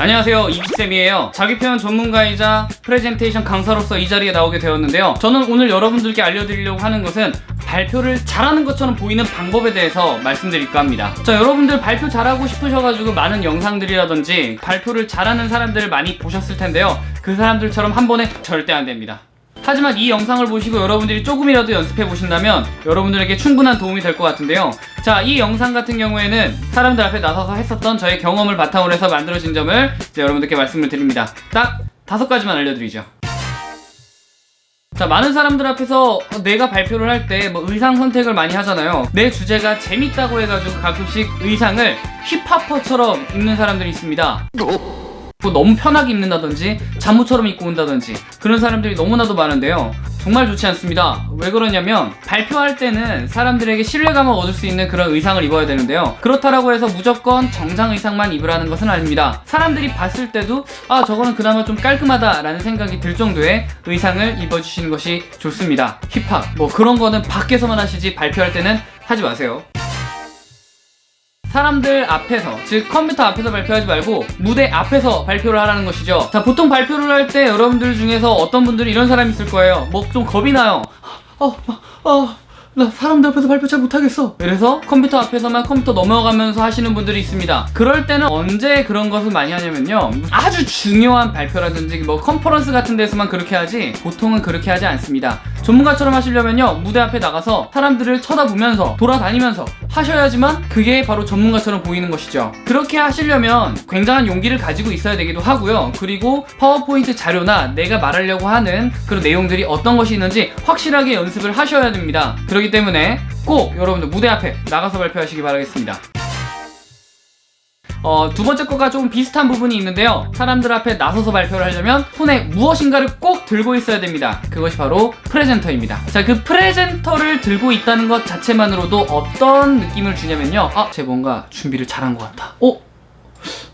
안녕하세요. 이기쌤이에요. 자기표현 전문가이자 프레젠테이션 강사로서 이 자리에 나오게 되었는데요. 저는 오늘 여러분들께 알려드리려고 하는 것은 발표를 잘하는 것처럼 보이는 방법에 대해서 말씀드릴까 합니다. 자 여러분들 발표 잘하고 싶으셔가지고 많은 영상들이라든지 발표를 잘하는 사람들을 많이 보셨을 텐데요. 그 사람들처럼 한 번에 절대 안 됩니다 하지만 이 영상을 보시고 여러분들이 조금이라도 연습해 보신다면 여러분들에게 충분한 도움이 될 것 같은데요. 자 이 영상 같은 경우에는 사람들 앞에 나서서 했었던 저의 경험을 바탕으로 해서 만들어진 점을 이제 여러분들께 말씀을 드립니다. 딱 다섯 가지만 알려드리죠. 자 많은 사람들 앞에서 내가 발표를 할 때 뭐 의상 선택을 많이 하잖아요. 내 주제가 재밌다고 해가지고 가끔씩 의상을 힙합퍼처럼 입는 사람들이 있습니다. 뭐 너무 편하게 입는다든지 잠옷처럼 입고 온다든지 그런 사람들이 너무나도 많은데요. 정말 좋지 않습니다. 왜 그러냐면 발표할 때는 사람들에게 신뢰감을 얻을 수 있는 그런 의상을 입어야 되는데요. 그렇다라고 해서 무조건 정장 의상만 입으라는 것은 아닙니다. 사람들이 봤을 때도 아 저거는 그나마 좀 깔끔하다 라는 생각이 들 정도의 의상을 입어주시는 것이 좋습니다. 힙합. 뭐 그런 거는 밖에서만 하시지 발표할 때는 하지 마세요 사람들 앞에서 즉 컴퓨터 앞에서 발표하지 말고 무대 앞에서 발표를 하라는 것이죠. 자 보통 발표를 할 때 여러분들 중에서 어떤 분들이 이런 사람이 있을 거예요. 뭐 좀 겁이 나요. 어, 어, 나 사람들 앞에서 발표 잘 못하겠어. 그래서 컴퓨터 앞에서만 컴퓨터 넘어가면서 하시는 분들이 있습니다. 그럴 때는 언제 그런 것을 많이 하냐면요. 아주 중요한 발표라든지 뭐 컨퍼런스 같은 데서만 그렇게 하지 보통은 그렇게 하지 않습니다 전문가처럼 하시려면요 무대 앞에 나가서 사람들을 쳐다보면서 돌아다니면서 하셔야지만 그게 바로 전문가처럼 보이는 것이죠. 그렇게 하시려면 굉장한 용기를 가지고 있어야 되기도 하고요. 그리고 파워포인트 자료나 내가 말하려고 하는 그런 내용들이 어떤 것이 있는지 확실하게 연습을 하셔야 됩니다. 그렇기 때문에 꼭 여러분들 무대 앞에 나가서 발표하시기 바라겠습니다 어, 두 번째 거가 조금 비슷한 부분이 있는데요. 사람들 앞에 나서서 발표를 하려면 손에 무엇인가를 꼭 들고 있어야 됩니다. 그것이 바로 프레젠터입니다. 자 그 프레젠터를 들고 있다는 것 자체만으로도 어떤 느낌을 주냐면요. 아, 쟤 뭔가 준비를 잘한 것 같다. 어?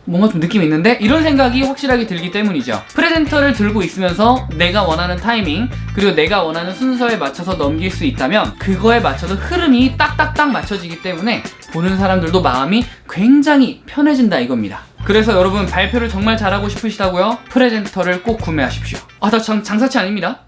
뭔가 좀 느낌이 있는데? 이런 생각이 확실하게 들기 때문이죠. 프레젠터를 들고 있으면서 내가 원하는 타이밍 그리고 내가 원하는 순서에 맞춰서 넘길 수 있다면 그거에 맞춰서 흐름이 딱딱딱 맞춰지기 때문에 보는 사람들도 마음이 굉장히 편해진다 이겁니다. 그래서 여러분 발표를 정말 잘하고 싶으시다고요? presenter를 꼭 구매하십시오. 아 나 장사치 아닙니다.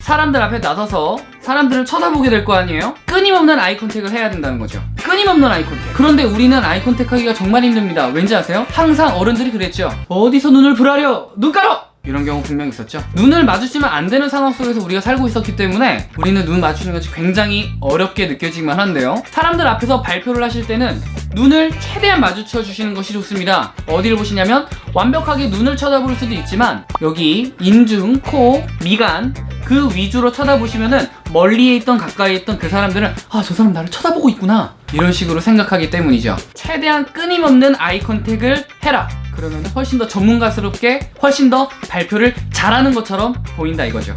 사람들 앞에 나서서 사람들을 쳐다보게 될 거 아니에요? 끊임없는 eye contact을 해야 된다는 거죠. 끊임없는 eye contact. 그런데 우리는 eye contact 하기가 정말 힘듭니다. 왠지 아세요? 항상 어른들이 그랬죠. 어디서 눈을 부라려? 눈 깔어 이런 경우 분명 있었죠. 눈을 마주치면 안 되는 상황 속에서 우리가 살고 있었기 때문에 우리는 눈 마주치는 것이 굉장히 어렵게 느껴지기만 한데요. 사람들 앞에서 발표를 하실 때는 눈을 최대한 마주쳐 주시는 것이 좋습니다. 어디를 보시냐면 완벽하게 눈을 쳐다볼 수도 있지만 여기 인중, 코, 미간 그 위주로 쳐다보시면은 멀리에 있던 가까이에 있던 그 사람들은 아 저 사람 나를 쳐다보고 있구나. 이런 식으로 생각하기 때문이죠. 최대한 끊임없는 아이 컨택을 해라 그러면 훨씬 더 전문가스럽게 훨씬 더 발표를 잘하는 것처럼 보인다 이거죠.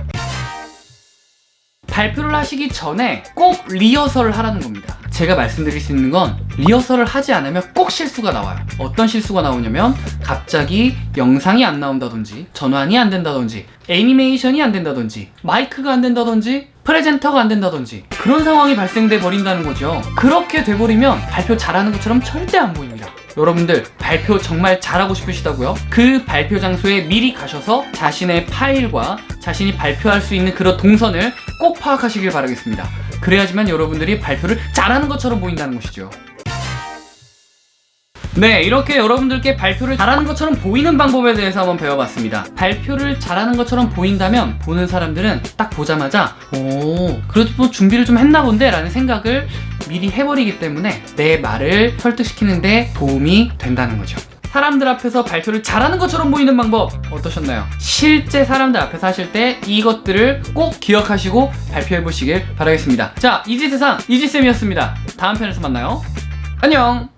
발표를 하시기 전에 꼭 리허설을 하라는 겁니다. 제가 말씀드릴 수 있는 건 리허설을 하지 않으면 꼭 실수가 나와요. 어떤 실수가 나오냐면 갑자기 영상이 안 나온다든지 전환이 안 된다든지 애니메이션이 안 된다든지 마이크가 안 된다든지 프레젠터가 안 된다든지 그런 상황이 발생돼 버린다는 거죠. 그렇게 돼버리면 발표 잘하는 것처럼 절대 안 보입니다 여러분들 발표 정말 잘하고 싶으시다고요? 그 발표 장소에 미리 가셔서 자신의 파일과 자신이 발표할 수 있는 그런 동선을 꼭 파악하시길 바라겠습니다 그래야지만 여러분들이 발표를 잘하는 것처럼 보인다는 것이죠 네 이렇게 여러분들께 발표를 잘하는 것처럼 보이는 방법에 대해서 한번 배워봤습니다. 발표를 잘하는 것처럼 보인다면 보는 사람들은 딱 보자마자 오 그래도 뭐 준비를 좀 했나 본데 라는 생각을 미리 해버리기 때문에 내 말을 설득시키는데 도움이 된다는 거죠. 사람들 앞에서 발표를 잘하는 것처럼 보이는 방법 어떠셨나요? 실제 사람들 앞에서 하실 때 이것들을 꼭 기억하시고 발표해 보시길 바라겠습니다. 자 이지세상 이지쌤이었습니다. 다음 편에서 만나요. 안녕